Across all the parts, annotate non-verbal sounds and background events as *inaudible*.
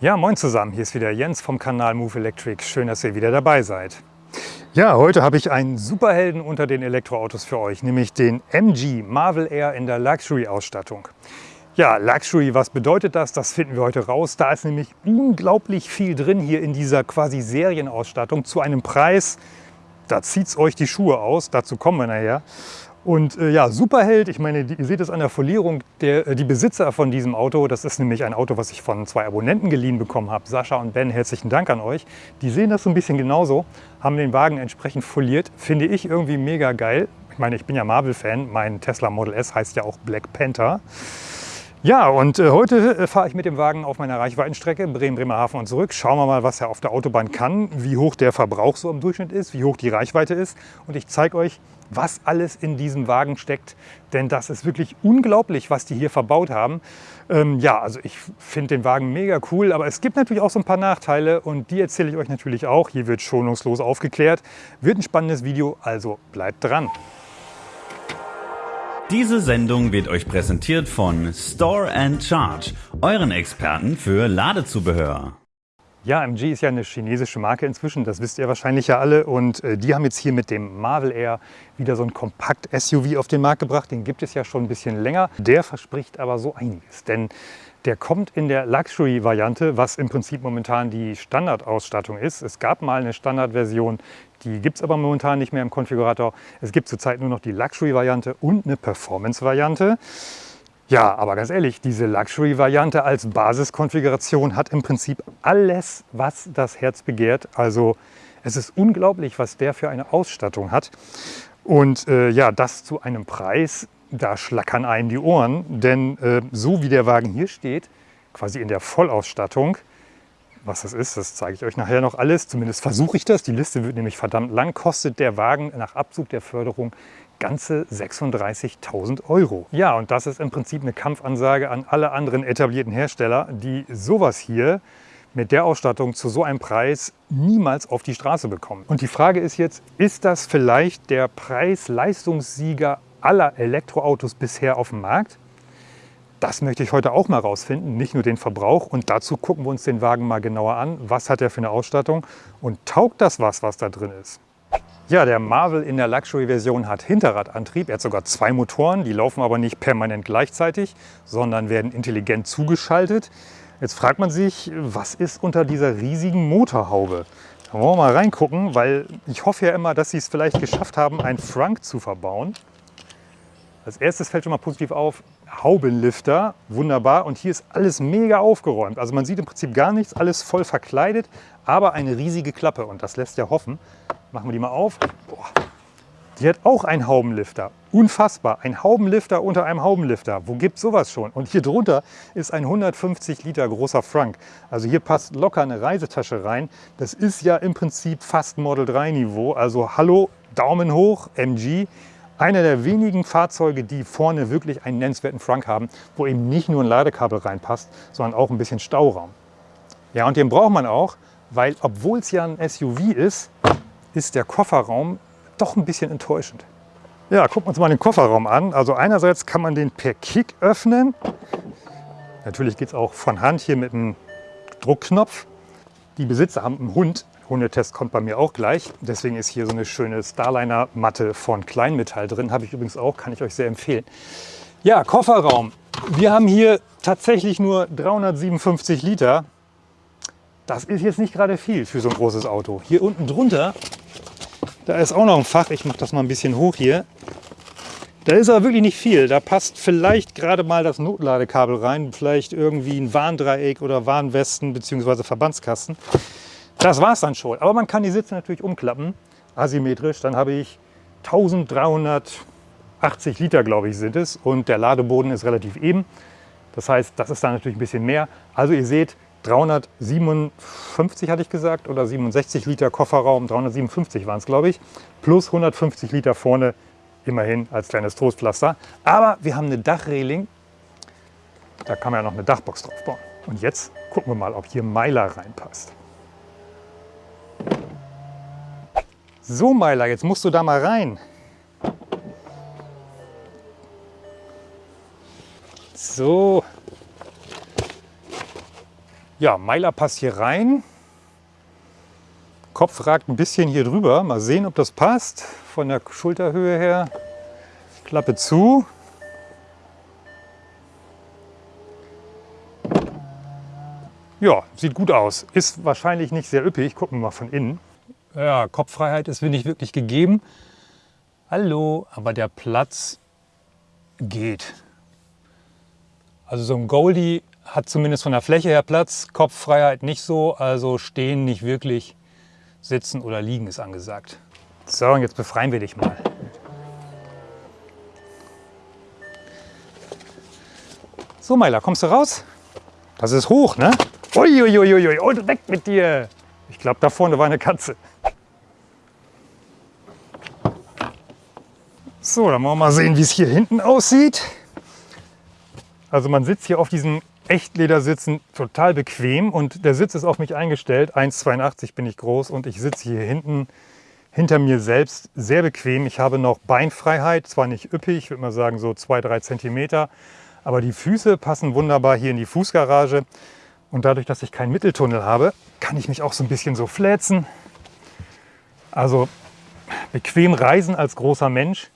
Ja, moin zusammen, hier ist wieder Jens vom Kanal Move Electric. Schön, dass ihr wieder dabei seid. Ja, heute habe ich einen Superhelden unter den Elektroautos für euch, nämlich den MG Marvel Air in der Luxury-Ausstattung. Ja, Luxury, was bedeutet das? Das finden wir heute raus. Da ist nämlich unglaublich viel drin hier in dieser quasi Serienausstattung zu einem Preis, da zieht es euch die Schuhe aus, dazu kommen wir nachher. Und äh, ja, Superheld, ich meine, ihr seht es an der Folierung, der, äh, die Besitzer von diesem Auto, das ist nämlich ein Auto, was ich von zwei Abonnenten geliehen bekommen habe, Sascha und Ben, herzlichen Dank an euch. Die sehen das so ein bisschen genauso, haben den Wagen entsprechend foliert, finde ich irgendwie mega geil. Ich meine, ich bin ja Marvel-Fan, mein Tesla Model S heißt ja auch Black Panther. Ja, und äh, heute äh, fahre ich mit dem Wagen auf meiner Reichweitenstrecke Bremen-Bremerhaven und zurück. Schauen wir mal, was er auf der Autobahn kann, wie hoch der Verbrauch so im Durchschnitt ist, wie hoch die Reichweite ist. Und ich zeige euch, was alles in diesem Wagen steckt. Denn das ist wirklich unglaublich, was die hier verbaut haben. Ähm, ja, also ich finde den Wagen mega cool, aber es gibt natürlich auch so ein paar Nachteile und die erzähle ich euch natürlich auch. Hier wird schonungslos aufgeklärt. Wird ein spannendes Video, also bleibt dran. Diese Sendung wird euch präsentiert von Store and Charge, euren Experten für Ladezubehör. Ja, MG ist ja eine chinesische Marke inzwischen, das wisst ihr wahrscheinlich ja alle. Und äh, die haben jetzt hier mit dem Marvel Air wieder so ein Kompakt-SUV auf den Markt gebracht. Den gibt es ja schon ein bisschen länger. Der verspricht aber so einiges, denn der kommt in der Luxury-Variante, was im Prinzip momentan die Standardausstattung ist. Es gab mal eine Standardversion, die gibt es aber momentan nicht mehr im Konfigurator. Es gibt zurzeit nur noch die Luxury-Variante und eine Performance-Variante. Ja, aber ganz ehrlich, diese Luxury-Variante als Basiskonfiguration hat im Prinzip alles, was das Herz begehrt. Also es ist unglaublich, was der für eine Ausstattung hat. Und äh, ja, das zu einem Preis, da schlackern einen die Ohren, denn äh, so wie der Wagen hier steht, quasi in der Vollausstattung, was das ist, das zeige ich euch nachher noch alles, zumindest versuche ich das, die Liste wird nämlich verdammt lang, kostet der Wagen nach Abzug der Förderung ganze 36.000 Euro. Ja, und das ist im Prinzip eine Kampfansage an alle anderen etablierten Hersteller, die sowas hier mit der Ausstattung zu so einem Preis niemals auf die Straße bekommen. Und die Frage ist jetzt, ist das vielleicht der Preis-Leistungssieger aller Elektroautos bisher auf dem Markt? Das möchte ich heute auch mal rausfinden, nicht nur den Verbrauch. Und dazu gucken wir uns den Wagen mal genauer an. Was hat er für eine Ausstattung und taugt das was, was da drin ist? Ja, der Marvel in der Luxury-Version hat Hinterradantrieb. Er hat sogar zwei Motoren, die laufen aber nicht permanent gleichzeitig, sondern werden intelligent zugeschaltet. Jetzt fragt man sich, was ist unter dieser riesigen Motorhaube? Da wollen wir mal reingucken, weil ich hoffe ja immer, dass sie es vielleicht geschafft haben, einen Frank zu verbauen. Als erstes fällt schon mal positiv auf, Haubenlifter, wunderbar. Und hier ist alles mega aufgeräumt. Also man sieht im Prinzip gar nichts, alles voll verkleidet, aber eine riesige Klappe. Und das lässt ja hoffen. Machen wir die mal auf. Boah. Die hat auch einen Haubenlifter. Unfassbar. Ein Haubenlifter unter einem Haubenlifter. Wo gibt sowas schon? Und hier drunter ist ein 150 Liter großer Frank. Also hier passt locker eine Reisetasche rein. Das ist ja im Prinzip fast Model 3 Niveau. Also hallo, Daumen hoch, MG. Einer der wenigen Fahrzeuge, die vorne wirklich einen nennenswerten Frank haben, wo eben nicht nur ein Ladekabel reinpasst, sondern auch ein bisschen Stauraum. Ja, und den braucht man auch, weil obwohl es ja ein SUV ist, ist der Kofferraum doch ein bisschen enttäuschend. Ja, gucken wir uns mal den Kofferraum an. Also einerseits kann man den per Kick öffnen. Natürlich geht es auch von Hand hier mit einem Druckknopf. Die Besitzer haben einen Hund, Hundetest kommt bei mir auch gleich. Deswegen ist hier so eine schöne Starliner-Matte von Kleinmetall drin. Habe ich übrigens auch, kann ich euch sehr empfehlen. Ja, Kofferraum. Wir haben hier tatsächlich nur 357 Liter. Das ist jetzt nicht gerade viel für so ein großes Auto. Hier unten drunter, da ist auch noch ein Fach. Ich mache das mal ein bisschen hoch hier. Da ist aber wirklich nicht viel. Da passt vielleicht gerade mal das Notladekabel rein, vielleicht irgendwie ein Warndreieck oder Warnwesten bzw. Verbandskasten. Das war es dann schon. Aber man kann die Sitze natürlich umklappen, asymmetrisch. Dann habe ich 1380 Liter, glaube ich, sind es. Und der Ladeboden ist relativ eben. Das heißt, das ist dann natürlich ein bisschen mehr. Also ihr seht, 357 hatte ich gesagt oder 67 Liter Kofferraum, 357 waren es, glaube ich, plus 150 Liter vorne, immerhin als kleines Trostpflaster. Aber wir haben eine Dachreling, da kann man ja noch eine Dachbox drauf bauen. Und jetzt gucken wir mal, ob hier Meiler reinpasst. So, Meiler, jetzt musst du da mal rein. So. Ja, Meiler passt hier rein. Kopf ragt ein bisschen hier drüber. Mal sehen, ob das passt. Von der Schulterhöhe her. Klappe zu. Ja, sieht gut aus. Ist wahrscheinlich nicht sehr üppig. Gucken wir mal von innen. Ja, Kopffreiheit ist nicht wirklich gegeben. Hallo, aber der Platz geht. Also so ein Goldie hat zumindest von der Fläche her Platz, Kopffreiheit nicht so, also stehen nicht wirklich, sitzen oder liegen ist angesagt. So, und jetzt befreien wir dich mal. So, Meiler, kommst du raus? Das ist hoch, ne? Uiuiuiui, und weg mit dir! Ich glaube, da vorne war eine Katze. So, dann wollen wir mal sehen, wie es hier hinten aussieht. Also man sitzt hier auf diesen Echtledersitzen total bequem und der Sitz ist auf mich eingestellt. 1,82 bin ich groß und ich sitze hier hinten hinter mir selbst sehr bequem. Ich habe noch Beinfreiheit, zwar nicht üppig, ich würde mal sagen so 2-3 Zentimeter, aber die Füße passen wunderbar hier in die Fußgarage. Und dadurch, dass ich keinen Mitteltunnel habe, kann ich mich auch so ein bisschen so fläzen. Also bequem reisen als großer Mensch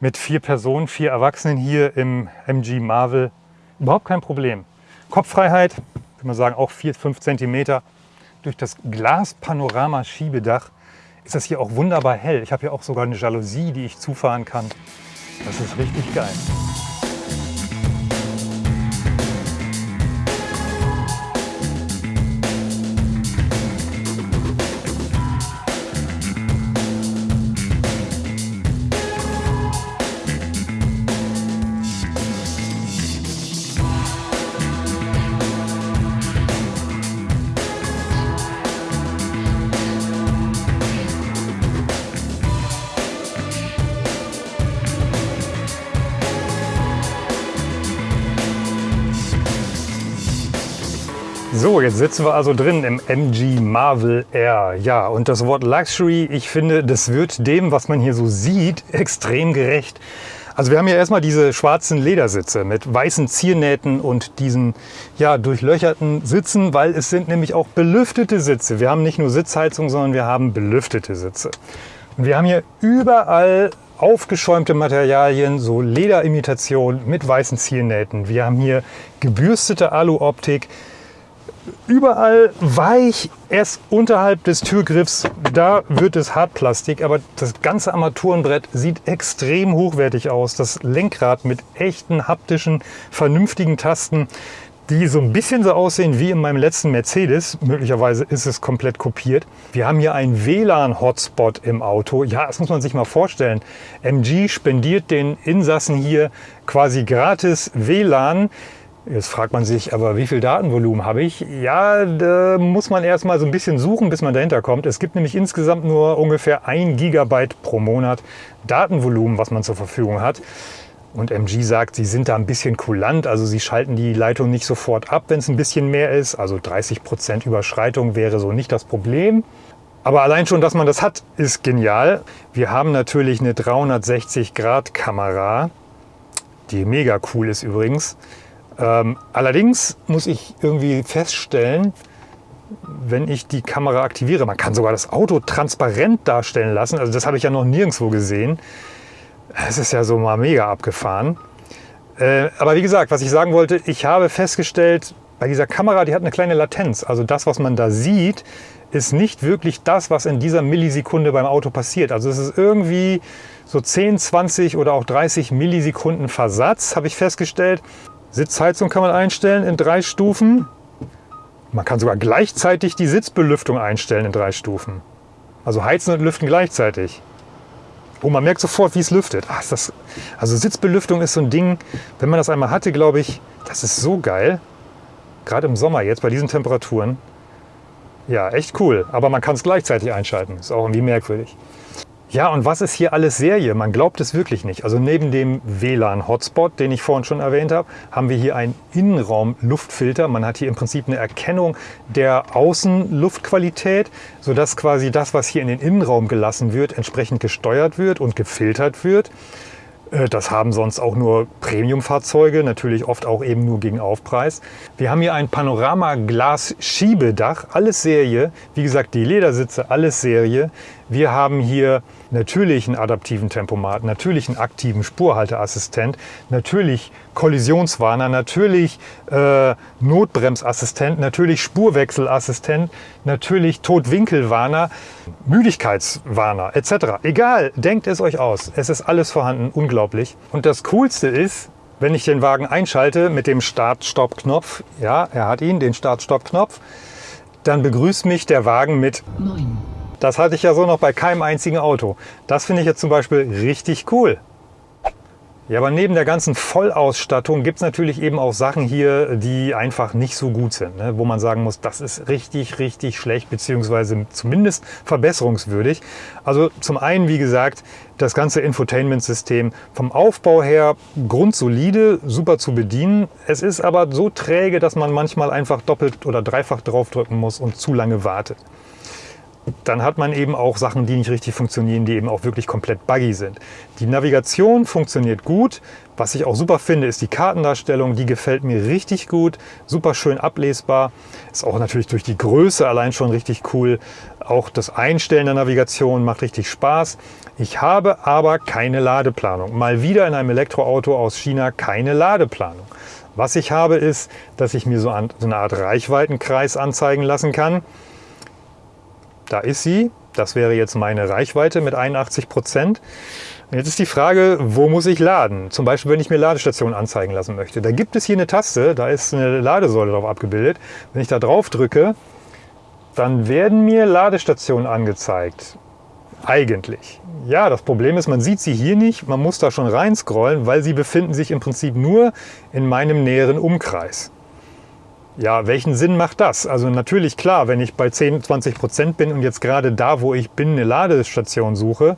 mit vier Personen, vier Erwachsenen hier im MG Marvel überhaupt kein Problem. Kopffreiheit, würde man sagen, auch 4, 5 cm. Durch das Glaspanorama-Schiebedach ist das hier auch wunderbar hell. Ich habe hier auch sogar eine Jalousie, die ich zufahren kann. Das ist richtig geil. Jetzt sitzen wir also drin im MG Marvel Air. Ja, und das Wort Luxury, ich finde, das wird dem, was man hier so sieht, *laughs* extrem gerecht. Also wir haben hier erstmal diese schwarzen Ledersitze mit weißen Ziernähten und diesen ja, durchlöcherten Sitzen, weil es sind nämlich auch belüftete Sitze. Wir haben nicht nur Sitzheizung, sondern wir haben belüftete Sitze. Und wir haben hier überall aufgeschäumte Materialien, so Lederimitation mit weißen Ziernähten. Wir haben hier gebürstete Alu-Optik überall weich, erst unterhalb des Türgriffs, da wird es Hartplastik, aber das ganze Armaturenbrett sieht extrem hochwertig aus. Das Lenkrad mit echten, haptischen, vernünftigen Tasten, die so ein bisschen so aussehen wie in meinem letzten Mercedes. Möglicherweise ist es komplett kopiert. Wir haben hier einen WLAN-Hotspot im Auto. Ja, das muss man sich mal vorstellen. MG spendiert den Insassen hier quasi gratis WLAN. Jetzt fragt man sich, aber wie viel Datenvolumen habe ich? Ja, da muss man erst mal so ein bisschen suchen, bis man dahinter kommt. Es gibt nämlich insgesamt nur ungefähr ein Gigabyte pro Monat Datenvolumen, was man zur Verfügung hat. Und MG sagt, sie sind da ein bisschen kulant, also sie schalten die Leitung nicht sofort ab, wenn es ein bisschen mehr ist. Also 30 Prozent Überschreitung wäre so nicht das Problem. Aber allein schon, dass man das hat, ist genial. Wir haben natürlich eine 360-Grad-Kamera, die mega cool ist übrigens. Ähm, allerdings muss ich irgendwie feststellen, wenn ich die Kamera aktiviere, man kann sogar das Auto transparent darstellen lassen. Also das habe ich ja noch nirgendwo gesehen. Es ist ja so mal mega abgefahren. Äh, aber wie gesagt, was ich sagen wollte, ich habe festgestellt, bei dieser Kamera, die hat eine kleine Latenz. Also das, was man da sieht, ist nicht wirklich das, was in dieser Millisekunde beim Auto passiert. Also es ist irgendwie so 10, 20 oder auch 30 Millisekunden Versatz, habe ich festgestellt. Sitzheizung kann man einstellen in drei Stufen. Man kann sogar gleichzeitig die Sitzbelüftung einstellen in drei Stufen. Also heizen und lüften gleichzeitig. Oh, man merkt sofort, wie es lüftet. Ach, das, also Sitzbelüftung ist so ein Ding, wenn man das einmal hatte, glaube ich, das ist so geil. Gerade im Sommer jetzt bei diesen Temperaturen. Ja, echt cool. Aber man kann es gleichzeitig einschalten. Ist auch irgendwie merkwürdig. Ja, und was ist hier alles Serie? Man glaubt es wirklich nicht. Also neben dem WLAN-Hotspot, den ich vorhin schon erwähnt habe, haben wir hier einen Innenraum-Luftfilter. Man hat hier im Prinzip eine Erkennung der Außenluftqualität, sodass quasi das, was hier in den Innenraum gelassen wird, entsprechend gesteuert wird und gefiltert wird. Äh, das haben sonst auch nur Premium-Fahrzeuge, natürlich oft auch eben nur gegen Aufpreis. Wir haben hier ein Panorama-Glas-Schiebedach, alles Serie. Wie gesagt, die Ledersitze, alles Serie. Wir haben hier natürlich einen adaptiven Tempomat, natürlich einen aktiven Spurhalteassistent, natürlich Kollisionswarner, natürlich äh, Notbremsassistent, natürlich Spurwechselassistent, natürlich Totwinkelwarner, Müdigkeitswarner etc. Egal, denkt es euch aus. Es ist alles vorhanden, unglaublich. Und das Coolste ist, wenn ich den Wagen einschalte mit dem Start-Stopp-Knopf, ja, er hat ihn, den Start-Stopp-Knopf, dann begrüßt mich der Wagen mit 9. Das hatte ich ja so noch bei keinem einzigen Auto. Das finde ich jetzt zum Beispiel richtig cool. Ja, aber neben der ganzen Vollausstattung gibt es natürlich eben auch Sachen hier, die einfach nicht so gut sind, ne? wo man sagen muss, das ist richtig, richtig schlecht, beziehungsweise zumindest verbesserungswürdig. Also zum einen, wie gesagt, das ganze Infotainment-System vom Aufbau her grundsolide, super zu bedienen. Es ist aber so träge, dass man manchmal einfach doppelt oder dreifach draufdrücken muss und zu lange wartet dann hat man eben auch Sachen, die nicht richtig funktionieren, die eben auch wirklich komplett buggy sind. Die Navigation funktioniert gut. Was ich auch super finde, ist die Kartendarstellung. Die gefällt mir richtig gut, super schön ablesbar. Ist auch natürlich durch die Größe allein schon richtig cool. Auch das Einstellen der Navigation macht richtig Spaß. Ich habe aber keine Ladeplanung. Mal wieder in einem Elektroauto aus China keine Ladeplanung. Was ich habe ist, dass ich mir so eine Art Reichweitenkreis anzeigen lassen kann. Da ist sie. Das wäre jetzt meine Reichweite mit 81 Prozent. Jetzt ist die Frage, wo muss ich laden? Zum Beispiel, wenn ich mir Ladestationen anzeigen lassen möchte. Da gibt es hier eine Taste, da ist eine Ladesäule drauf abgebildet. Wenn ich da drauf drücke, dann werden mir Ladestationen angezeigt. Eigentlich. Ja, das Problem ist, man sieht sie hier nicht. Man muss da schon rein scrollen, weil sie befinden sich im Prinzip nur in meinem näheren Umkreis. Ja, welchen Sinn macht das? Also natürlich klar, wenn ich bei 10, 20 Prozent bin und jetzt gerade da, wo ich bin, eine Ladestation suche,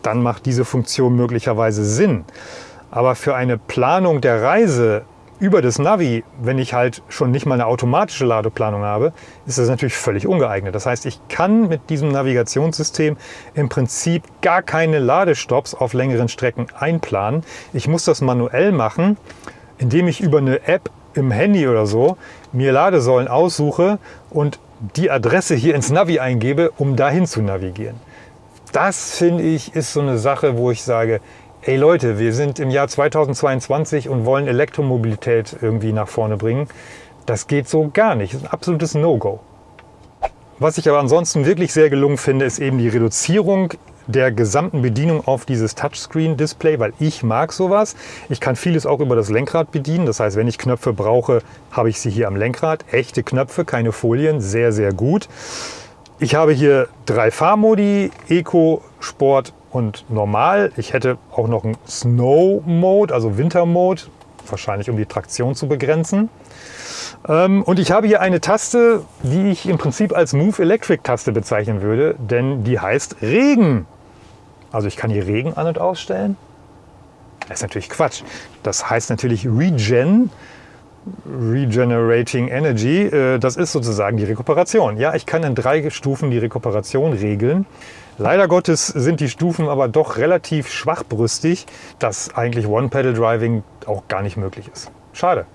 dann macht diese Funktion möglicherweise Sinn. Aber für eine Planung der Reise über das Navi, wenn ich halt schon nicht mal eine automatische Ladeplanung habe, ist das natürlich völlig ungeeignet. Das heißt, ich kann mit diesem Navigationssystem im Prinzip gar keine Ladestops auf längeren Strecken einplanen. Ich muss das manuell machen, indem ich über eine App im Handy oder so mir Ladesäulen aussuche und die Adresse hier ins Navi eingebe, um dahin zu navigieren. Das finde ich ist so eine Sache, wo ich sage, ey Leute, wir sind im Jahr 2022 und wollen Elektromobilität irgendwie nach vorne bringen. Das geht so gar nicht. Das ist ein absolutes No-Go. Was ich aber ansonsten wirklich sehr gelungen finde, ist eben die Reduzierung der gesamten Bedienung auf dieses Touchscreen-Display, weil ich mag sowas. Ich kann vieles auch über das Lenkrad bedienen. Das heißt, wenn ich Knöpfe brauche, habe ich sie hier am Lenkrad. Echte Knöpfe, keine Folien, sehr, sehr gut. Ich habe hier drei Fahrmodi, Eco, Sport und Normal. Ich hätte auch noch einen Snow-Mode, also Winter-Mode, wahrscheinlich um die Traktion zu begrenzen. Ähm, und ich habe hier eine Taste, die ich im Prinzip als Move Electric Taste bezeichnen würde, denn die heißt Regen. Also ich kann hier Regen an- und ausstellen. Das ist natürlich Quatsch. Das heißt natürlich Regen, Regenerating Energy. Äh, das ist sozusagen die Rekuperation. Ja, ich kann in drei Stufen die Rekuperation regeln. Leider Gottes sind die Stufen aber doch relativ schwachbrüstig, dass eigentlich One-Pedal-Driving auch gar nicht möglich ist. Schade.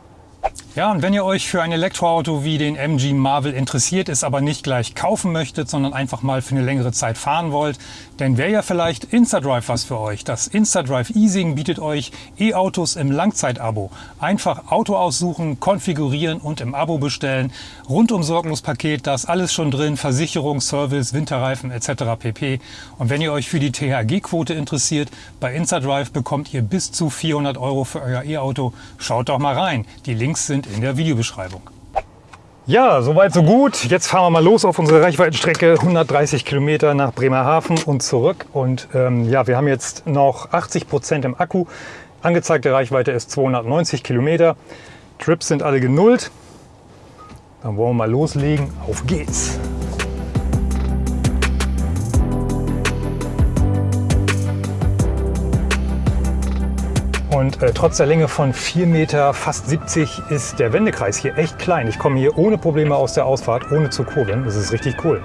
Ja, und wenn ihr euch für ein Elektroauto wie den MG Marvel interessiert, es aber nicht gleich kaufen möchtet, sondern einfach mal für eine längere Zeit fahren wollt, dann wäre ja vielleicht InstaDrive was für euch. Das InstaDrive Easing bietet euch E-Autos im Langzeitabo. Einfach Auto aussuchen, konfigurieren und im Abo bestellen. Rundum sorglos Paket, da ist alles schon drin, Versicherung, Service, Winterreifen etc. pp. Und wenn ihr euch für die THG-Quote interessiert, bei InstaDrive bekommt ihr bis zu 400 Euro für euer E-Auto. Schaut doch mal rein. Die Links sind in der Videobeschreibung. Ja, soweit so gut. Jetzt fahren wir mal los auf unsere Reichweitenstrecke 130 Kilometer nach Bremerhaven und zurück. Und ähm, ja, wir haben jetzt noch 80 Prozent im Akku. Angezeigte Reichweite ist 290 Kilometer. Trips sind alle genullt. Dann wollen wir mal loslegen. Auf geht's! Und äh, trotz der Länge von 4 Meter, fast 70, ist der Wendekreis hier echt klein. Ich komme hier ohne Probleme aus der Ausfahrt, ohne zu kurbeln. Das ist richtig cool.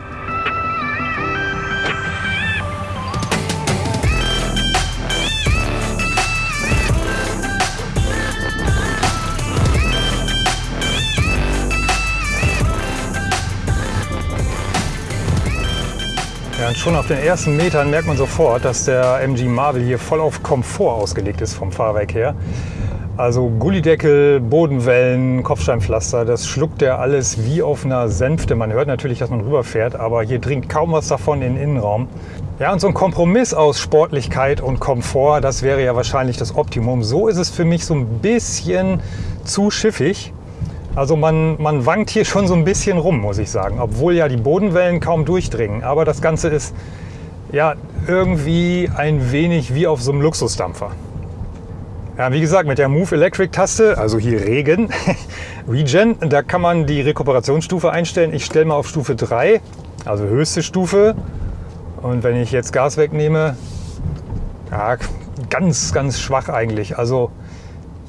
Schon auf den ersten Metern merkt man sofort, dass der MG Marvel hier voll auf Komfort ausgelegt ist vom Fahrwerk her. Also Gullideckel, Bodenwellen, Kopfsteinpflaster, das schluckt er alles wie auf einer Sänfte. Man hört natürlich, dass man rüberfährt, aber hier dringt kaum was davon in den Innenraum. Ja, und so ein Kompromiss aus Sportlichkeit und Komfort, das wäre ja wahrscheinlich das Optimum. So ist es für mich so ein bisschen zu schiffig. Also man, man wankt hier schon so ein bisschen rum, muss ich sagen. Obwohl ja die Bodenwellen kaum durchdringen. Aber das Ganze ist ja irgendwie ein wenig wie auf so einem Luxusdampfer. Ja, wie gesagt, mit der Move Electric Taste, also hier Regen, *laughs* Regen, da kann man die Rekuperationsstufe einstellen. Ich stelle mal auf Stufe 3, also höchste Stufe. Und wenn ich jetzt Gas wegnehme, ja, ganz, ganz schwach eigentlich. Also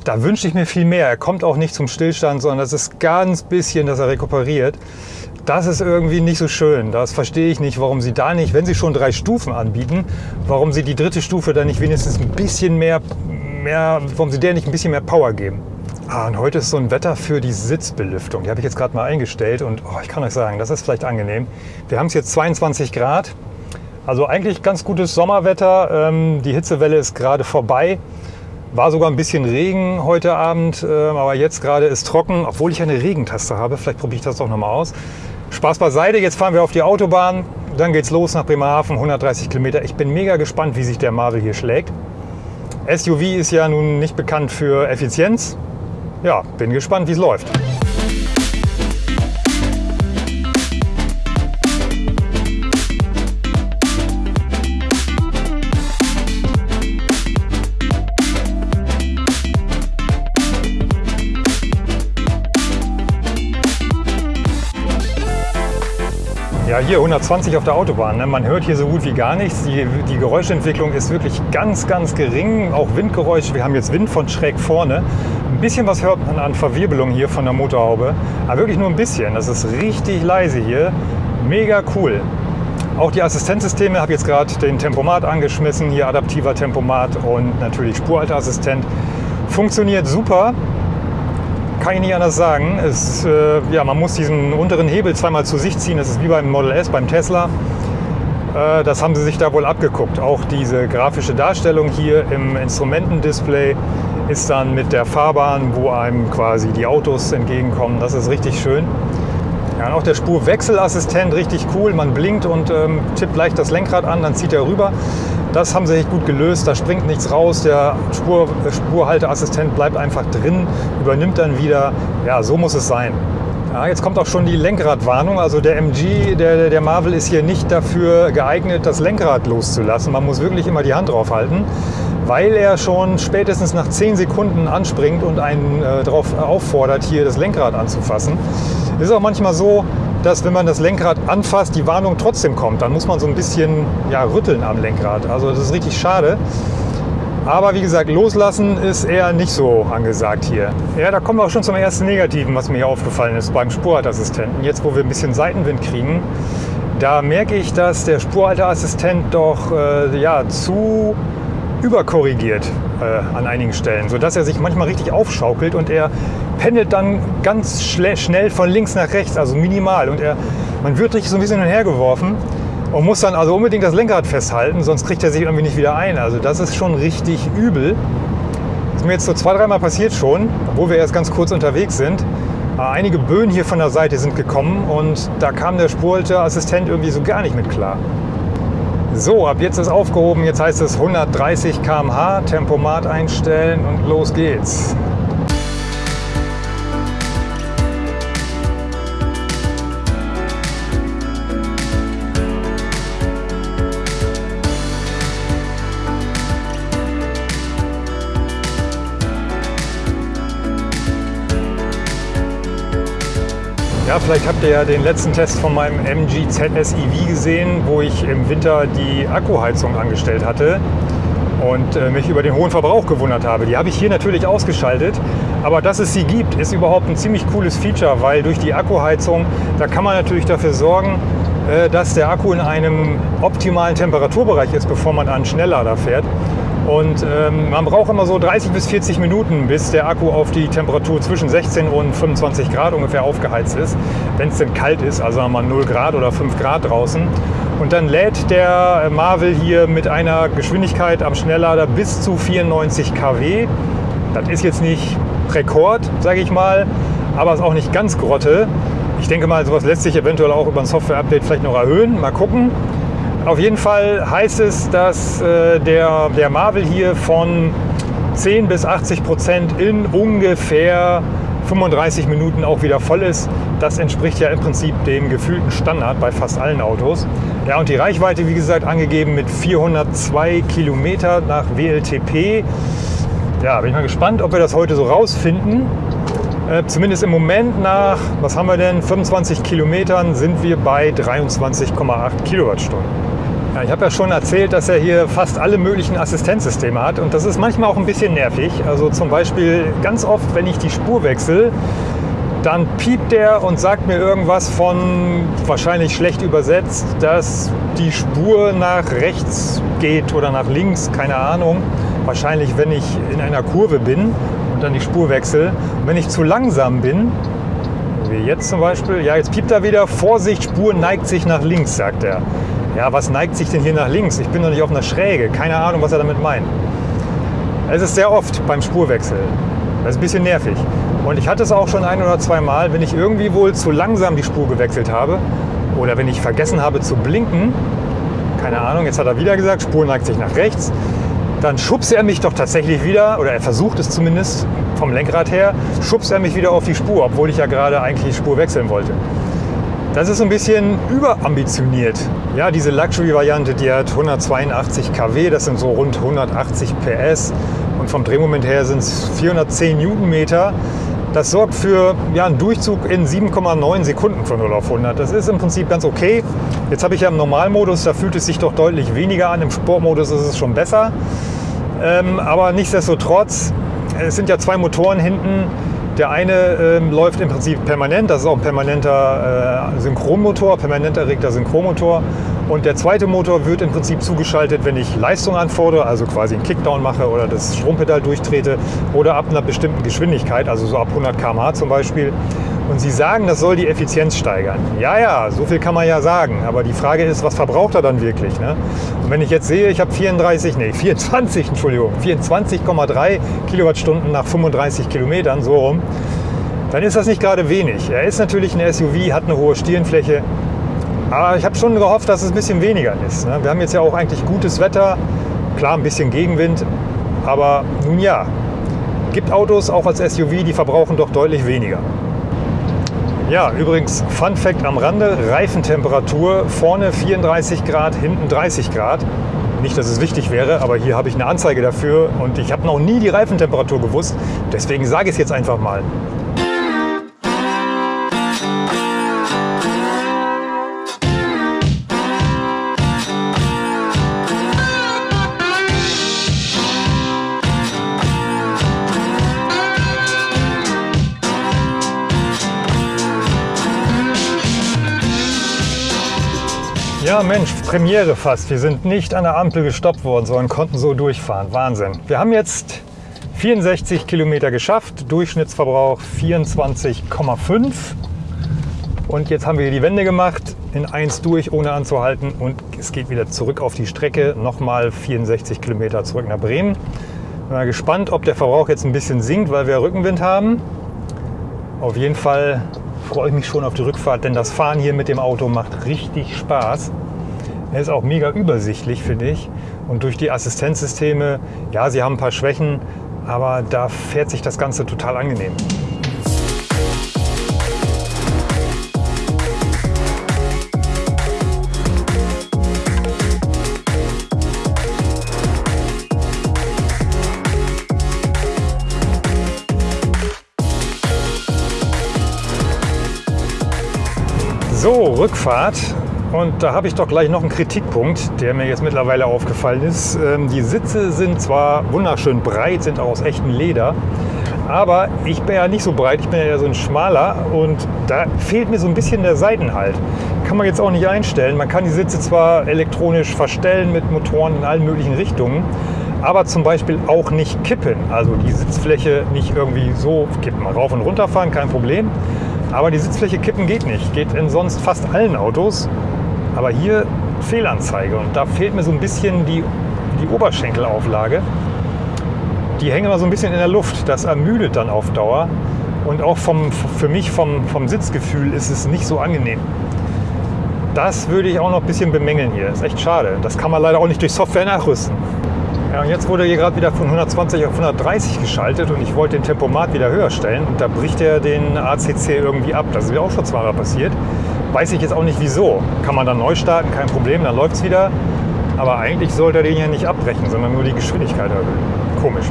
da wünsche ich mir viel mehr. Er kommt auch nicht zum Stillstand, sondern das ist ganz bisschen, dass er rekuperiert. Das ist irgendwie nicht so schön. Das verstehe ich nicht, warum Sie da nicht, wenn Sie schon drei Stufen anbieten, warum Sie die dritte Stufe dann nicht wenigstens ein bisschen mehr, mehr warum Sie der nicht ein bisschen mehr Power geben. Ah, und heute ist so ein Wetter für die Sitzbelüftung. Die habe ich jetzt gerade mal eingestellt und oh, ich kann euch sagen, das ist vielleicht angenehm. Wir haben es jetzt 22 Grad. Also eigentlich ganz gutes Sommerwetter. Ähm, die Hitzewelle ist gerade vorbei. War sogar ein bisschen Regen heute Abend, äh, aber jetzt gerade ist trocken, obwohl ich eine Regentaste habe. Vielleicht probiere ich das doch nochmal aus. Spaß beiseite, jetzt fahren wir auf die Autobahn. Dann geht's los nach Bremerhaven, 130 Kilometer. Ich bin mega gespannt, wie sich der Marvel hier schlägt. SUV ist ja nun nicht bekannt für Effizienz. Ja, bin gespannt, wie es läuft. Hier 120 auf der Autobahn. Ne? Man hört hier so gut wie gar nichts. Die, die Geräuschentwicklung ist wirklich ganz, ganz gering. Auch Windgeräusch. Wir haben jetzt Wind von schräg vorne. Ein bisschen was hört man an Verwirbelung hier von der Motorhaube. Aber wirklich nur ein bisschen. Das ist richtig leise hier. Mega cool. Auch die Assistenzsysteme, habe jetzt gerade den Tempomat angeschmissen, hier adaptiver Tempomat und natürlich Spurhalteassistent. Funktioniert super kann ich nicht anders sagen. Es, äh, ja, man muss diesen unteren Hebel zweimal zu sich ziehen. Das ist wie beim Model S, beim Tesla. Äh, das haben sie sich da wohl abgeguckt. Auch diese grafische Darstellung hier im Instrumentendisplay ist dann mit der Fahrbahn, wo einem quasi die Autos entgegenkommen. Das ist richtig schön. Ja, auch der Spurwechselassistent richtig cool. Man blinkt und ähm, tippt leicht das Lenkrad an, dann zieht er rüber. Das haben sie echt gut gelöst. Da springt nichts raus. Der Spur, Spurhalteassistent bleibt einfach drin, übernimmt dann wieder. Ja, so muss es sein. Ja, jetzt kommt auch schon die Lenkradwarnung. Also der MG, der, der Marvel ist hier nicht dafür geeignet, das Lenkrad loszulassen. Man muss wirklich immer die Hand drauf halten, weil er schon spätestens nach 10 Sekunden anspringt und einen äh, darauf auffordert, hier das Lenkrad anzufassen. Ist auch manchmal so, dass wenn man das Lenkrad anfasst, die Warnung trotzdem kommt. Dann muss man so ein bisschen ja, rütteln am Lenkrad. Also das ist richtig schade. Aber wie gesagt, loslassen ist eher nicht so angesagt hier. Ja, da kommen wir auch schon zum ersten Negativen, was mir hier aufgefallen ist beim Spurhalteassistenten. Jetzt, wo wir ein bisschen Seitenwind kriegen, da merke ich, dass der Spurhalteassistent doch äh, ja, zu überkorrigiert äh, an einigen Stellen, sodass er sich manchmal richtig aufschaukelt und er pendelt dann ganz schnell von links nach rechts, also minimal. Und er, man wird richtig so ein bisschen hin und her geworfen und muss dann also unbedingt das Lenkrad festhalten, sonst kriegt er sich irgendwie nicht wieder ein. Also das ist schon richtig übel. Das ist mir jetzt so zwei, dreimal passiert schon, obwohl wir erst ganz kurz unterwegs sind. Äh, einige Böen hier von der Seite sind gekommen und da kam der Spurhalteassistent irgendwie so gar nicht mit klar. So, ab jetzt ist aufgehoben. Jetzt heißt es 130 km/h, Tempomat einstellen und los geht's. Ja, vielleicht habt ihr ja den letzten Test von meinem MG ZS EV gesehen, wo ich im Winter die Akkuheizung angestellt hatte. und äh, mich über den hohen Verbrauch gewundert habe. Die habe ich hier natürlich ausgeschaltet, aber dass es sie gibt, ist überhaupt ein ziemlich cooles Feature, weil durch die Akkuheizung, da kann man natürlich dafür sorgen, äh, dass der Akku in einem optimalen Temperaturbereich ist, bevor man an Schnelllader fährt. Und ähm, man braucht immer so 30 bis 40 Minuten, bis der Akku auf die Temperatur zwischen 16 und 25 Grad ungefähr aufgeheizt ist. Wenn es denn kalt ist, also mal 0 Grad oder 5 Grad draußen. Und dann lädt der Marvel hier mit einer Geschwindigkeit am Schnelllader bis zu 94 kW. Das ist jetzt nicht Rekord, sage ich mal, aber ist auch nicht ganz Grotte. Ich denke mal, sowas lässt sich eventuell auch über ein Software-Update vielleicht noch erhöhen. Mal gucken. Auf jeden Fall heißt es, dass äh, der, der Marvel hier von 10 bis 80 Prozent in ungefähr 35 Minuten auch wieder voll ist. Das entspricht ja im Prinzip dem gefühlten Standard bei fast allen Autos. Ja, und die Reichweite, wie gesagt, angegeben mit 402 Kilometer nach WLTP. Ja, bin ich mal gespannt, ob wir das heute so rausfinden. Äh, zumindest im Moment nach, was haben wir denn, 25 Kilometern sind wir bei 23,8 Kilowattstunden. Ja, ich habe ja schon erzählt, dass er hier fast alle möglichen Assistenzsysteme hat und das ist manchmal auch ein bisschen nervig. Also zum Beispiel ganz oft, wenn ich die Spur wechsle, dann piept der und sagt mir irgendwas von, wahrscheinlich schlecht übersetzt, dass die Spur nach rechts geht oder nach links, keine Ahnung. Wahrscheinlich, wenn ich in einer Kurve bin und dann die Spur wechsle. Und wenn ich zu langsam bin, wie jetzt zum Beispiel, ja, jetzt piept er wieder, Vorsicht, Spur neigt sich nach links, sagt er. Ja, was neigt sich denn hier nach links? Ich bin doch nicht auf einer Schräge. Keine Ahnung, was er damit meint. Es ist sehr oft beim Spurwechsel. Das ist ein bisschen nervig. Und ich hatte es auch schon ein oder zwei Mal, wenn ich irgendwie wohl zu langsam die Spur gewechselt habe oder wenn ich vergessen habe zu blinken, keine Ahnung, jetzt hat er wieder gesagt, Spur neigt sich nach rechts, dann schubst er mich doch tatsächlich wieder, oder er versucht es zumindest vom Lenkrad her, schubst er mich wieder auf die Spur, obwohl ich ja gerade eigentlich die Spur wechseln wollte. Das ist ein bisschen überambitioniert. Ja, diese Luxury-Variante, die hat 182 kW, das sind so rund 180 PS und vom Drehmoment her sind es 410 Newtonmeter. Das sorgt für ja, einen Durchzug in 7,9 Sekunden von 0 auf 100. Das ist im Prinzip ganz okay. Jetzt habe ich ja im Normalmodus, da fühlt es sich doch deutlich weniger an. Im Sportmodus ist es schon besser. Ähm, aber nichtsdestotrotz, es sind ja zwei Motoren hinten. Der eine ähm, läuft im Prinzip permanent, das ist auch ein permanenter äh, Synchronmotor, permanent erregter Synchronmotor. Und der zweite Motor wird im Prinzip zugeschaltet, wenn ich Leistung anfordere, also quasi einen Kickdown mache oder das Strompedal durchtrete oder ab einer bestimmten Geschwindigkeit, also so ab 100 km/h zum Beispiel. Und Sie sagen, das soll die Effizienz steigern. Ja, ja, so viel kann man ja sagen. Aber die Frage ist, was verbraucht er dann wirklich? Ne? Und wenn ich jetzt sehe, ich habe 34, nee, 24, Entschuldigung, 24,3 Kilowattstunden nach 35 Kilometern, so rum, dann ist das nicht gerade wenig. Er ist natürlich ein SUV, hat eine hohe Stirnfläche, aber ich habe schon gehofft, dass es ein bisschen weniger ist. Ne? Wir haben jetzt ja auch eigentlich gutes Wetter, klar ein bisschen Gegenwind, aber nun ja, gibt Autos auch als SUV, die verbrauchen doch deutlich weniger. Ja, übrigens, Fun Fact am Rande, Reifentemperatur, vorne 34 Grad, hinten 30 Grad. Nicht, dass es wichtig wäre, aber hier habe ich eine Anzeige dafür und ich habe noch nie die Reifentemperatur gewusst. Deswegen sage ich es jetzt einfach mal. Mensch, Premiere fast. Wir sind nicht an der Ampel gestoppt worden, sondern konnten so durchfahren. Wahnsinn. Wir haben jetzt 64 Kilometer geschafft, Durchschnittsverbrauch 24,5. Und jetzt haben wir die Wende gemacht, in 1 durch, ohne anzuhalten. Und es geht wieder zurück auf die Strecke, nochmal 64 Kilometer zurück nach Bremen. Bin mal gespannt, ob der Verbrauch jetzt ein bisschen sinkt, weil wir Rückenwind haben. Auf jeden Fall freue ich mich schon auf die Rückfahrt, denn das Fahren hier mit dem Auto macht richtig Spaß. Er ist auch mega übersichtlich, finde ich. Und durch die Assistenzsysteme, ja, sie haben ein paar Schwächen, aber da fährt sich das Ganze total angenehm. Rückfahrt. Und da habe ich doch gleich noch einen Kritikpunkt, der mir jetzt mittlerweile aufgefallen ist. Ähm, die Sitze sind zwar wunderschön breit, sind auch aus echtem Leder, aber ich bin ja nicht so breit, ich bin ja so ein schmaler und da fehlt mir so ein bisschen der Seitenhalt. Kann man jetzt auch nicht einstellen. Man kann die Sitze zwar elektronisch verstellen mit Motoren in allen möglichen Richtungen, aber zum Beispiel auch nicht kippen. Also die Sitzfläche nicht irgendwie so kippen. Rauf und runter fahren, kein Problem. Aber die Sitzfläche kippen geht nicht. Geht in sonst fast allen Autos. Aber hier Fehlanzeige. Und da fehlt mir so ein bisschen die, die Oberschenkelauflage. Die hängen immer so ein bisschen in der Luft. Das ermüdet dann auf Dauer. Und auch vom, für mich vom, vom Sitzgefühl ist es nicht so angenehm. Das würde ich auch noch ein bisschen bemängeln hier. Ist echt schade. Das kann man leider auch nicht durch Software nachrüsten. Ja, und jetzt wurde hier gerade wieder von 120 auf 130 geschaltet und ich wollte den Tempomat wieder höher stellen und da bricht er den ACC irgendwie ab. Das ist mir auch schon zweimal passiert. Weiß ich jetzt auch nicht wieso. Kann man dann neu starten, kein Problem, dann läuft es wieder. Aber eigentlich sollte er den ja nicht abbrechen, sondern nur die Geschwindigkeit erhöhen. Komisch.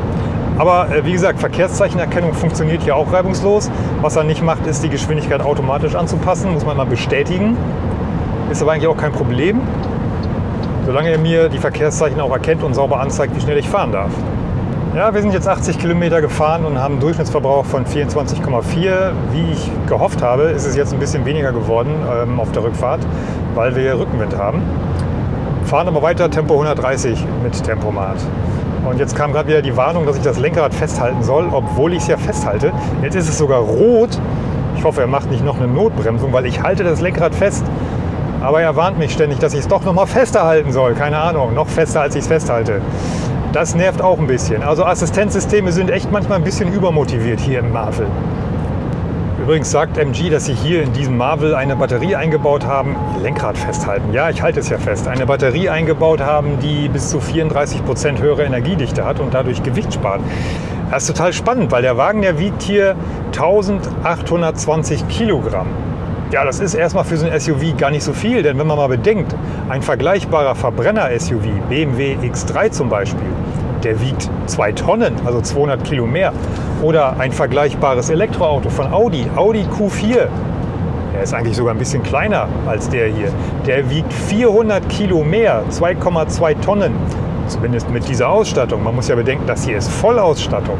Aber äh, wie gesagt, Verkehrszeichenerkennung funktioniert hier auch reibungslos. Was er nicht macht, ist die Geschwindigkeit automatisch anzupassen. Muss man mal bestätigen. Ist aber eigentlich auch kein Problem solange er mir die Verkehrszeichen auch erkennt und sauber anzeigt, wie schnell ich fahren darf. Ja, wir sind jetzt 80 Kilometer gefahren und haben einen Durchschnittsverbrauch von 24,4. Wie ich gehofft habe, ist es jetzt ein bisschen weniger geworden ähm, auf der Rückfahrt, weil wir Rückenwind haben. Fahren aber weiter Tempo 130 mit Tempomat. Und jetzt kam gerade wieder die Warnung, dass ich das Lenkrad festhalten soll, obwohl ich es ja festhalte. Jetzt ist es sogar rot. Ich hoffe, er macht nicht noch eine Notbremsung, weil ich halte das Lenkrad fest. Aber er warnt mich ständig, dass ich es doch noch mal fester halten soll. Keine Ahnung, noch fester, als ich es festhalte. Das nervt auch ein bisschen. Also Assistenzsysteme sind echt manchmal ein bisschen übermotiviert hier im Marvel. Übrigens sagt MG, dass sie hier in diesem Marvel eine Batterie eingebaut haben. Lenkrad festhalten. Ja, ich halte es ja fest. Eine Batterie eingebaut haben, die bis zu 34 Prozent höhere Energiedichte hat und dadurch Gewicht spart. Das ist total spannend, weil der Wagen, der wiegt hier 1820 Kilogramm. Ja, das ist erstmal für so ein SUV gar nicht so viel, denn wenn man mal bedenkt, ein vergleichbarer Verbrenner-SUV, BMW X3 zum Beispiel, der wiegt 2 Tonnen, also 200 Kilo mehr. Oder ein vergleichbares Elektroauto von Audi, Audi Q4, der ist eigentlich sogar ein bisschen kleiner als der hier. Der wiegt 400 Kilo mehr, 2,2 Tonnen. Zumindest mit dieser Ausstattung. Man muss ja bedenken, das hier ist Vollausstattung.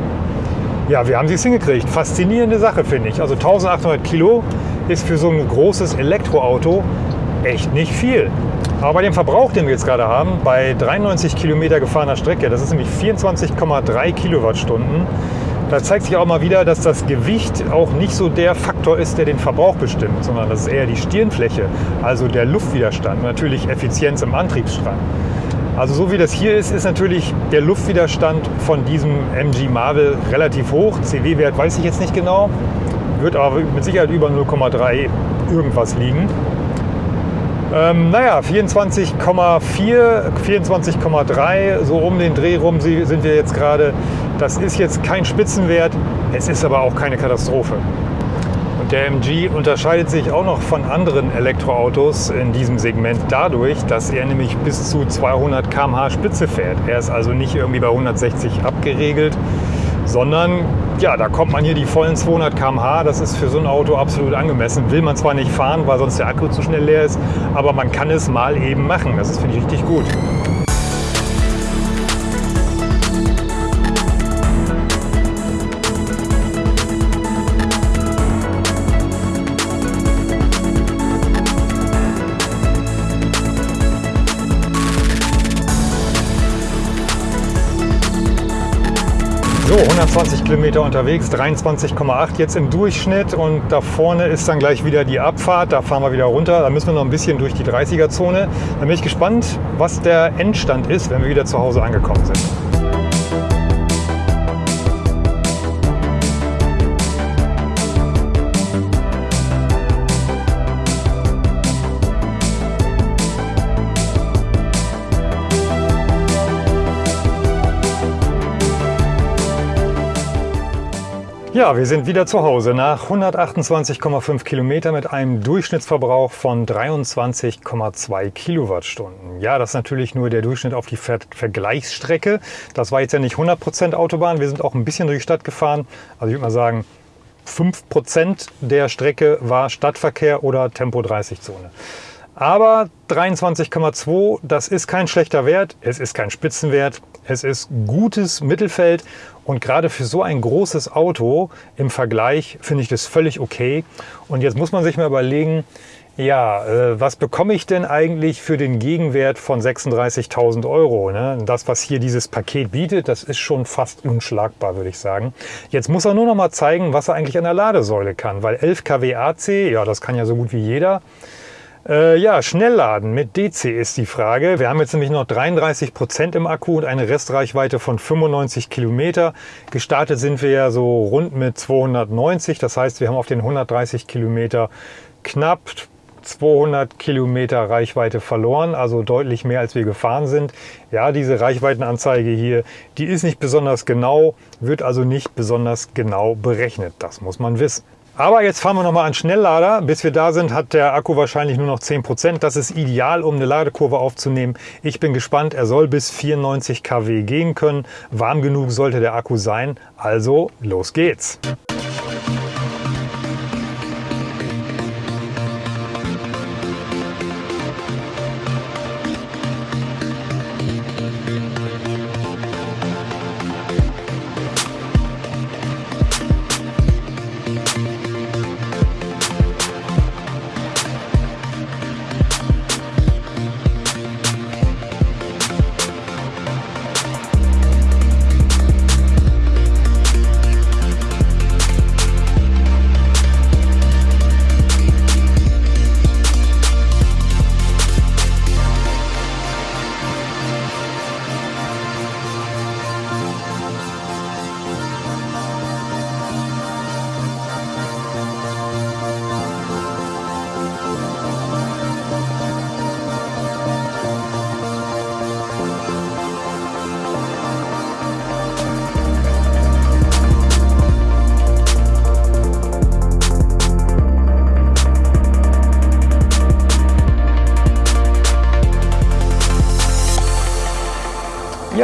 Ja, wir haben es hingekriegt. Faszinierende Sache, finde ich. Also 1800 Kilo ist für so ein großes Elektroauto echt nicht viel. Aber bei dem Verbrauch, den wir jetzt gerade haben, bei 93 Kilometer gefahrener Strecke, das ist nämlich 24,3 Kilowattstunden, da zeigt sich auch mal wieder, dass das Gewicht auch nicht so der Faktor ist, der den Verbrauch bestimmt, sondern das ist eher die Stirnfläche, also der Luftwiderstand, natürlich Effizienz im Antriebsstrang. Also so wie das hier ist, ist natürlich der Luftwiderstand von diesem MG Marvel relativ hoch. CW-Wert weiß ich jetzt nicht genau wird aber mit Sicherheit über 0,3 irgendwas liegen. Ähm, naja, 24,4, 24,3, so um den Dreh rum sind wir jetzt gerade. Das ist jetzt kein Spitzenwert, es ist aber auch keine Katastrophe. Und der MG unterscheidet sich auch noch von anderen Elektroautos in diesem Segment dadurch, dass er nämlich bis zu 200 km/h Spitze fährt. Er ist also nicht irgendwie bei 160 abgeregelt, sondern ja, da kommt man hier die vollen 200 km/h. Das ist für so ein Auto absolut angemessen. Will man zwar nicht fahren, weil sonst der Akku zu schnell leer ist, aber man kann es mal eben machen. Das finde ich richtig gut. So, 120 Kilometer unterwegs, 23,8 jetzt im Durchschnitt und da vorne ist dann gleich wieder die Abfahrt, da fahren wir wieder runter, da müssen wir noch ein bisschen durch die 30er-Zone. Da bin ich gespannt, was der Endstand ist, wenn wir wieder zu Hause angekommen sind. Ja, wir sind wieder zu Hause nach 128,5 Kilometer mit einem Durchschnittsverbrauch von 23,2 Kilowattstunden. Ja, das ist natürlich nur der Durchschnitt auf die Ver Vergleichsstrecke. Das war jetzt ja nicht 100% Autobahn. Wir sind auch ein bisschen durch die Stadt gefahren. Also ich würde mal sagen, 5% der Strecke war Stadtverkehr oder Tempo 30 Zone. Aber 23,2, das ist kein schlechter Wert, es ist kein Spitzenwert, es ist gutes Mittelfeld und gerade für so ein großes Auto im Vergleich finde ich das völlig okay. Und jetzt muss man sich mal überlegen, ja, äh, was bekomme ich denn eigentlich für den Gegenwert von 36.000 Euro? Ne? Das, was hier dieses Paket bietet, das ist schon fast unschlagbar, würde ich sagen. Jetzt muss er nur noch mal zeigen, was er eigentlich an der Ladesäule kann, weil 11 kW AC, ja, das kann ja so gut wie jeder. Äh, ja, Schnellladen mit DC ist die Frage. Wir haben jetzt nämlich noch 33 Prozent im Akku und eine Restreichweite von 95 Kilometer. Gestartet sind wir ja so rund mit 290. Das heißt, wir haben auf den 130 Kilometer knapp 200 Kilometer Reichweite verloren, also deutlich mehr als wir gefahren sind. Ja, diese Reichweitenanzeige hier, die ist nicht besonders genau, wird also nicht besonders genau berechnet. Das muss man wissen. Aber jetzt fahren wir nochmal an Schnelllader. Bis wir da sind, hat der Akku wahrscheinlich nur noch 10%. Das ist ideal, um eine Ladekurve aufzunehmen. Ich bin gespannt. Er soll bis 94 kW gehen können. Warm genug sollte der Akku sein. Also, los geht's.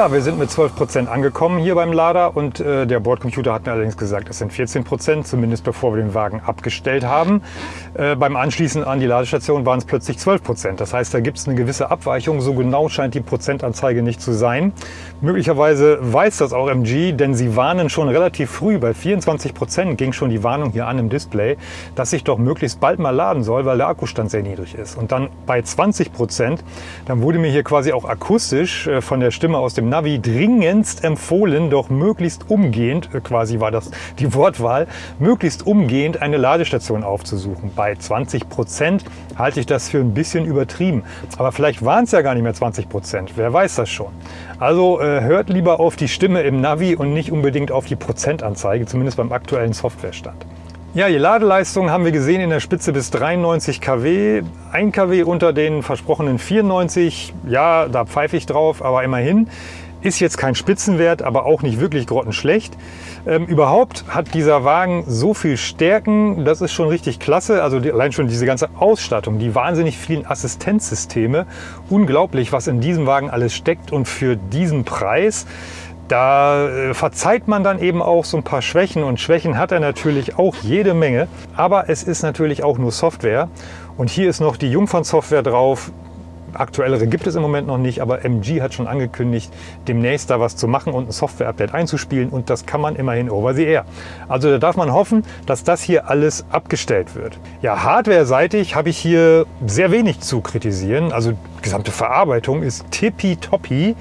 Ja, wir sind mit 12 Prozent angekommen hier beim Lader und äh, der Bordcomputer hat mir allerdings gesagt, es sind 14%, Prozent, zumindest bevor wir den Wagen abgestellt haben. Äh, beim Anschließen an die Ladestation waren es plötzlich 12%. Prozent. Das heißt, da gibt es eine gewisse Abweichung. So genau scheint die Prozentanzeige nicht zu sein. Möglicherweise weiß das auch MG, denn sie warnen schon relativ früh, bei 24 Prozent ging schon die Warnung hier an im Display, dass ich doch möglichst bald mal laden soll, weil der Akkustand sehr niedrig ist. Und dann bei 20%, Prozent, dann wurde mir hier quasi auch akustisch äh, von der Stimme aus dem Navi dringendst empfohlen, doch möglichst umgehend, äh, quasi war das die Wortwahl, möglichst umgehend eine Ladestation aufzusuchen. Bei 20 Prozent halte ich das für ein bisschen übertrieben. Aber vielleicht waren es ja gar nicht mehr 20 Prozent. Wer weiß das schon. Also äh, hört lieber auf die Stimme im Navi und nicht unbedingt auf die Prozentanzeige, zumindest beim aktuellen Softwarestand. Ja, die Ladeleistung haben wir gesehen in der Spitze bis 93 kW. 1 kW unter den versprochenen 94. Ja, da pfeife ich drauf, aber immerhin. Ist jetzt kein Spitzenwert, aber auch nicht wirklich grottenschlecht. Ähm, überhaupt hat dieser Wagen so viel Stärken, das ist schon richtig klasse. Also die, allein schon diese ganze Ausstattung, die wahnsinnig vielen Assistenzsysteme. Unglaublich, was in diesem Wagen alles steckt und für diesen Preis da äh, verzeiht man dann eben auch so ein paar Schwächen und Schwächen hat er natürlich auch jede Menge. Aber es ist natürlich auch nur Software und hier ist noch die Jungfern-Software drauf. Aktuellere gibt es im Moment noch nicht, aber MG hat schon angekündigt, demnächst da was zu machen und ein Software-Update einzuspielen und das kann man immerhin over the air. Also da darf man hoffen, dass das hier alles abgestellt wird. Ja, hardware-seitig habe ich hier sehr wenig zu kritisieren. Also die gesamte Verarbeitung ist tippitoppi.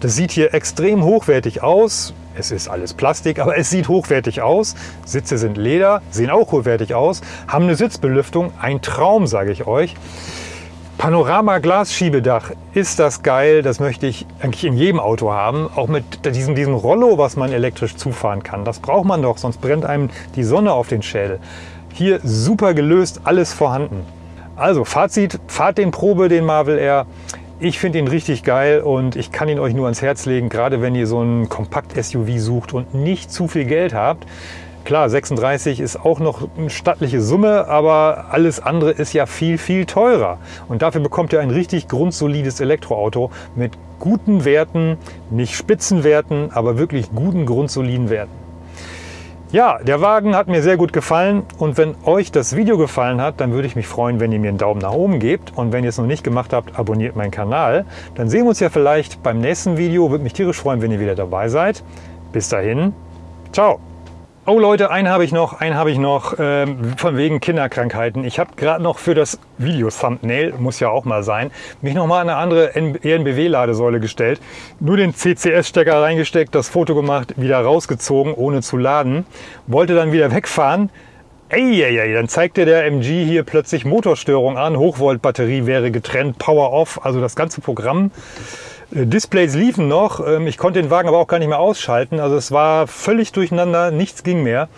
Das sieht hier extrem hochwertig aus. Es ist alles Plastik, aber es sieht hochwertig aus. Sitze sind Leder, sehen auch hochwertig aus, haben eine Sitzbelüftung. Ein Traum, sage ich euch. Panorama-Glasschiebedach, ist das geil. Das möchte ich eigentlich in jedem Auto haben. Auch mit diesem, diesem Rollo, was man elektrisch zufahren kann. Das braucht man doch, sonst brennt einem die Sonne auf den Schädel. Hier super gelöst, alles vorhanden. Also Fazit, fahrt den Probe, den Marvel Air. Ich finde ihn richtig geil und ich kann ihn euch nur ans Herz legen, gerade wenn ihr so ein Kompakt-SUV sucht und nicht zu viel Geld habt. Klar, 36 ist auch noch eine stattliche Summe, aber alles andere ist ja viel, viel teurer. Und dafür bekommt ihr ein richtig grundsolides Elektroauto mit guten Werten, nicht Spitzenwerten, aber wirklich guten, grundsoliden Werten. Ja, der Wagen hat mir sehr gut gefallen und wenn euch das Video gefallen hat, dann würde ich mich freuen, wenn ihr mir einen Daumen nach oben gebt und wenn ihr es noch nicht gemacht habt, abonniert meinen Kanal. Dann sehen wir uns ja vielleicht beim nächsten Video. Würde mich tierisch freuen, wenn ihr wieder dabei seid. Bis dahin, ciao! Oh Leute, einen habe ich noch, einen habe ich noch, ähm, von wegen Kinderkrankheiten. Ich habe gerade noch für das Video-Thumbnail, muss ja auch mal sein, mich noch mal an eine andere ENBW-Ladesäule gestellt. Nur den CCS-Stecker reingesteckt, das Foto gemacht, wieder rausgezogen, ohne zu laden. Wollte dann wieder wegfahren. Eieiei, dann zeigte der MG hier plötzlich Motorstörung an, Hochvolt-Batterie wäre getrennt, Power Off, also das ganze Programm. Äh, Displays liefen noch, ähm, ich konnte den Wagen aber auch gar nicht mehr ausschalten. Also es war völlig durcheinander, nichts ging mehr.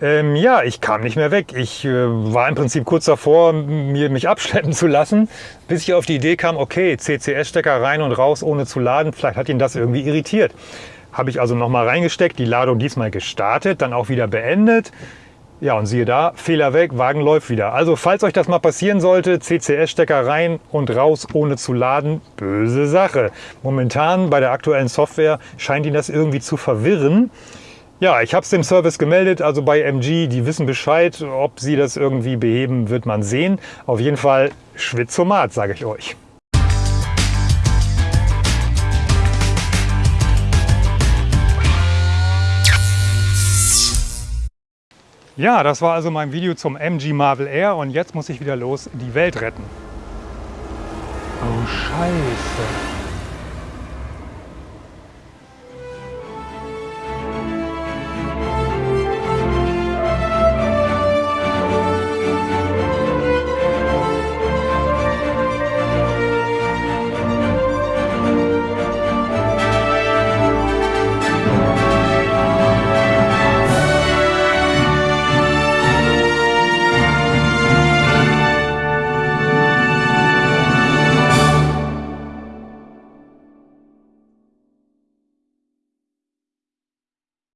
Ähm, ja, ich kam nicht mehr weg. Ich äh, war im Prinzip kurz davor, mir, mich abschleppen zu lassen, bis ich auf die Idee kam, okay, CCS-Stecker rein und raus, ohne zu laden. Vielleicht hat ihn das irgendwie irritiert. Habe ich also nochmal reingesteckt, die Ladung diesmal gestartet, dann auch wieder beendet. Ja, und siehe da, Fehler weg, Wagen läuft wieder. Also falls euch das mal passieren sollte, CCS-Stecker rein und raus, ohne zu laden, böse Sache. Momentan bei der aktuellen Software scheint ihn das irgendwie zu verwirren. Ja, ich habe es dem Service gemeldet, also bei MG, die wissen Bescheid. Ob sie das irgendwie beheben, wird man sehen. Auf jeden Fall Schwitzomat, sage ich euch. Ja, das war also mein Video zum MG Marvel Air und jetzt muss ich wieder los die Welt retten. Oh Scheiße.